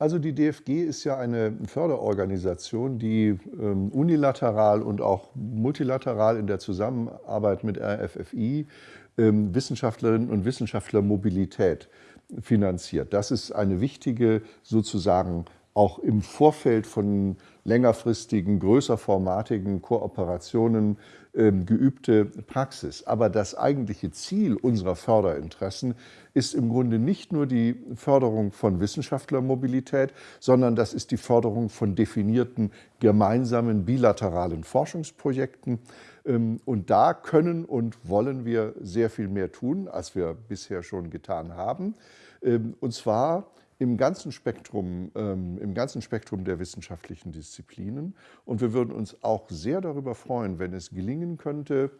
Also die DFG ist ja eine Förderorganisation, die ähm, unilateral und auch multilateral in der Zusammenarbeit mit RFFI ähm, Wissenschaftlerinnen und Wissenschaftler Mobilität finanziert. Das ist eine wichtige sozusagen auch im Vorfeld von längerfristigen, größerformatigen Kooperationen ähm, geübte Praxis. Aber das eigentliche Ziel unserer Förderinteressen ist im Grunde nicht nur die Förderung von Wissenschaftlermobilität, sondern das ist die Förderung von definierten gemeinsamen bilateralen Forschungsprojekten. Ähm, und da können und wollen wir sehr viel mehr tun, als wir bisher schon getan haben. Ähm, und zwar im ganzen Spektrum, ähm, im ganzen Spektrum der wissenschaftlichen Disziplinen. Und wir würden uns auch sehr darüber freuen, wenn es gelingen könnte,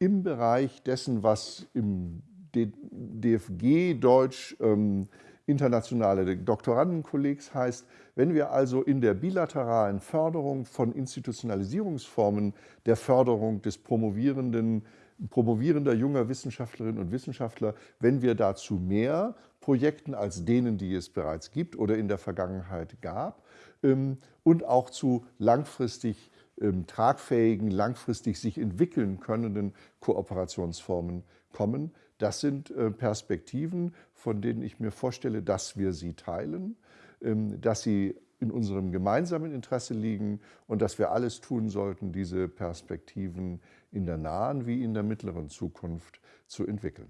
im Bereich dessen, was im DFG Deutsch ähm, internationale Doktorandenkollegs heißt, wenn wir also in der bilateralen Förderung von Institutionalisierungsformen der Förderung des promovierenden promovierender junger Wissenschaftlerinnen und Wissenschaftler, wenn wir dazu mehr Projekten als denen, die es bereits gibt oder in der Vergangenheit gab ähm, und auch zu langfristig ähm, tragfähigen, langfristig sich entwickeln können Kooperationsformen kommen. Das sind äh, Perspektiven, von denen ich mir vorstelle, dass wir sie teilen, ähm, dass sie in unserem gemeinsamen Interesse liegen und dass wir alles tun sollten, diese Perspektiven in der nahen wie in der mittleren Zukunft zu entwickeln.